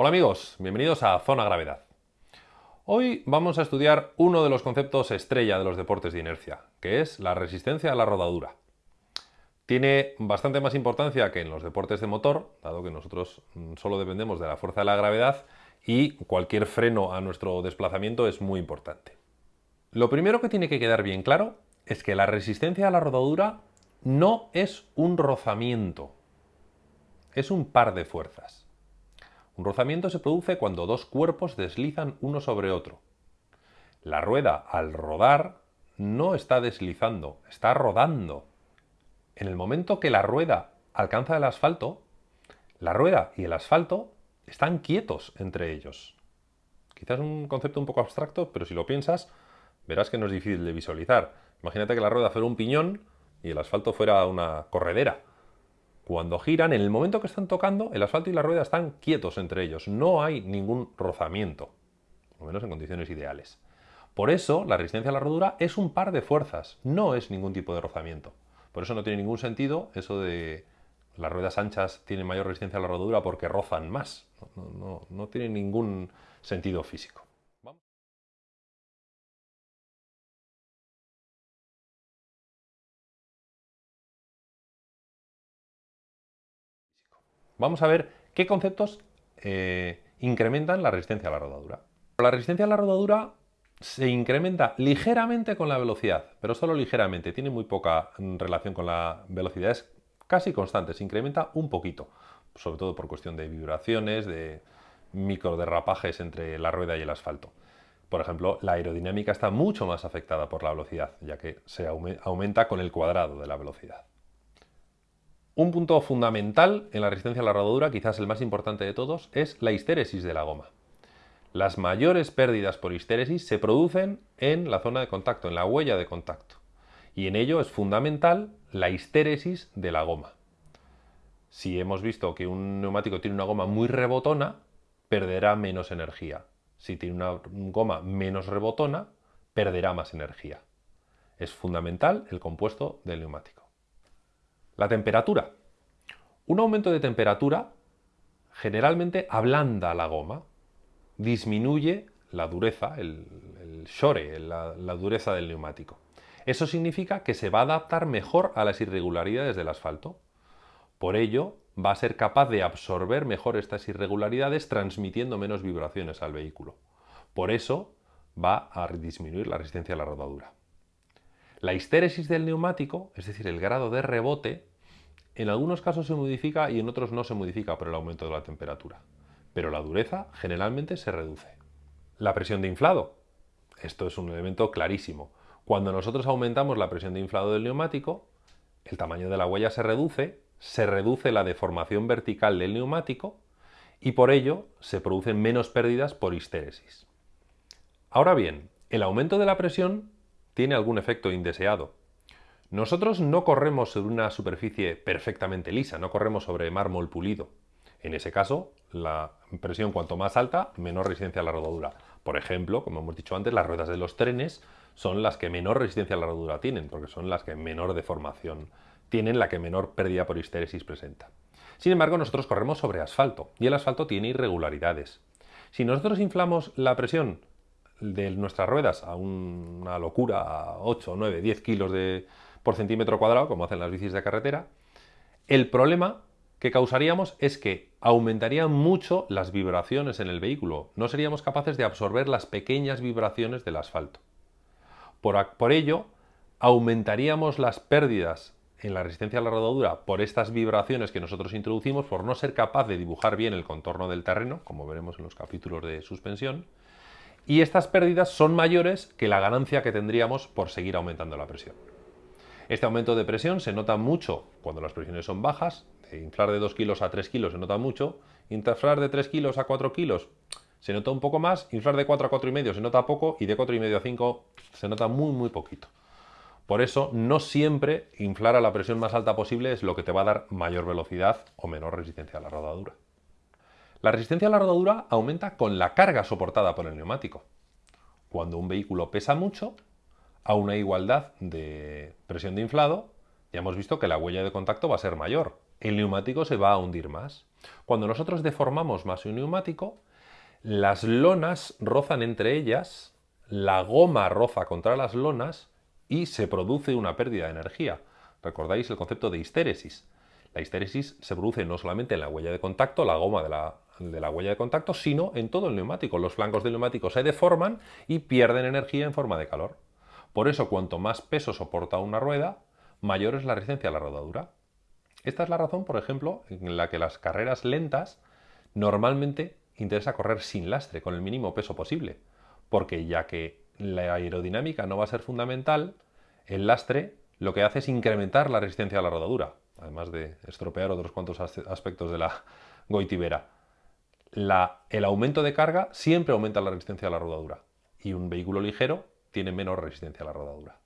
Hola amigos, bienvenidos a Zona Gravedad. Hoy vamos a estudiar uno de los conceptos estrella de los deportes de inercia, que es la resistencia a la rodadura. Tiene bastante más importancia que en los deportes de motor, dado que nosotros mm, solo dependemos de la fuerza de la gravedad y cualquier freno a nuestro desplazamiento es muy importante. Lo primero que tiene que quedar bien claro es que la resistencia a la rodadura no es un rozamiento, es un par de fuerzas. Un rozamiento se produce cuando dos cuerpos deslizan uno sobre otro. La rueda, al rodar, no está deslizando, está rodando. En el momento que la rueda alcanza el asfalto, la rueda y el asfalto están quietos entre ellos. Quizás un concepto un poco abstracto, pero si lo piensas, verás que no es difícil de visualizar. Imagínate que la rueda fuera un piñón y el asfalto fuera una corredera. Cuando giran, en el momento que están tocando, el asfalto y la rueda están quietos entre ellos. No hay ningún rozamiento, al menos en condiciones ideales. Por eso, la resistencia a la rodura es un par de fuerzas, no es ningún tipo de rozamiento. Por eso no tiene ningún sentido eso de las ruedas anchas tienen mayor resistencia a la rodura porque rozan más. No, no tiene ningún sentido físico. Vamos a ver qué conceptos eh, incrementan la resistencia a la rodadura. La resistencia a la rodadura se incrementa ligeramente con la velocidad, pero solo ligeramente, tiene muy poca mm, relación con la velocidad, es casi constante, se incrementa un poquito, sobre todo por cuestión de vibraciones, de microderrapajes entre la rueda y el asfalto. Por ejemplo, la aerodinámica está mucho más afectada por la velocidad, ya que se aumenta con el cuadrado de la velocidad. Un punto fundamental en la resistencia a la rodadura, quizás el más importante de todos, es la histéresis de la goma. Las mayores pérdidas por histéresis se producen en la zona de contacto, en la huella de contacto. Y en ello es fundamental la histéresis de la goma. Si hemos visto que un neumático tiene una goma muy rebotona, perderá menos energía. Si tiene una goma menos rebotona, perderá más energía. Es fundamental el compuesto del neumático. La temperatura. Un aumento de temperatura generalmente ablanda la goma, disminuye la dureza, el, shore, la, la dureza del neumático. Eso significa que se va a adaptar mejor a las irregularidades del asfalto. Por ello, va a ser capaz de absorber mejor estas irregularidades transmitiendo menos vibraciones al vehículo. Por eso va a disminuir la resistencia a la rodadura. La histéresis del neumático, es decir, el grado de rebote, en algunos casos se modifica y en otros no se modifica por el aumento de la temperatura, pero la dureza generalmente se reduce. La presión de inflado. Esto es un elemento clarísimo. Cuando nosotros aumentamos la presión de inflado del neumático, el tamaño de la huella se reduce, se reduce la deformación vertical del neumático y por ello se producen menos pérdidas por histéresis. Ahora bien, el aumento de la presión tiene algún efecto indeseado. Nosotros no corremos sobre una superficie perfectamente lisa, no corremos sobre mármol pulido. En ese caso, la presión cuanto más alta, menor resistencia a la rodadura. Por ejemplo, como hemos dicho antes, las ruedas de los trenes son las que menor resistencia a la rodadura tienen, porque son las que menor deformación tienen, la que menor pérdida por histéresis presenta. Sin embargo, nosotros corremos sobre asfalto, y el asfalto tiene irregularidades. Si nosotros inflamos la presión de nuestras ruedas a una locura, a 8, 9, 10 kilos de, por centímetro cuadrado, como hacen las bicis de carretera, el problema que causaríamos es que aumentarían mucho las vibraciones en el vehículo. No seríamos capaces de absorber las pequeñas vibraciones del asfalto. Por, ello, aumentaríamos las pérdidas en la resistencia a la rodadura por estas vibraciones que nosotros introducimos, por no ser capaz de dibujar bien el contorno del terreno, como veremos en los capítulos de suspensión, y estas pérdidas son mayores que la ganancia que tendríamos por seguir aumentando la presión. Este aumento de presión se nota mucho cuando las presiones son bajas, de inflar de 2 kilos a 3 kilos se nota mucho, inflar de 3 kilos a 4 kilos se nota un poco más, inflar de 4 a 4,5 se nota poco y de 4,5 a 5 se nota muy muy poquito. Por eso no siempre inflar a la presión más alta posible es lo que te va a dar mayor velocidad o menor resistencia a la rodadura. La resistencia a la rodadura aumenta con la carga soportada por el neumático. Cuando un vehículo pesa mucho, a una igualdad de presión de inflado, ya hemos visto que la huella de contacto va a ser mayor. El neumático se va a hundir más. Cuando nosotros deformamos más un neumático, las lonas rozan entre ellas, la goma roza contra las lonas y se produce una pérdida de energía. ¿Recordáis el concepto de histéresis? La histéresis se produce no solamente en la huella de contacto, la goma de la, de la, huella de contacto, sino en todo el neumático. Los flancos del neumático se deforman y pierden energía en forma de calor. Por eso, cuanto más peso soporta una rueda, mayor es la resistencia a la rodadura. Esta es la razón, por ejemplo, en la que las carreras lentas normalmente interesa correr sin lastre, con el mínimo peso posible, porque ya que la aerodinámica no va a ser fundamental, el lastre lo que hace es incrementar la resistencia a la rodadura, además de estropear otros cuantos aspectos de la goitibera. el aumento de carga siempre aumenta la resistencia a la rodadura y un vehículo ligero tiene menos resistencia a la rodadura.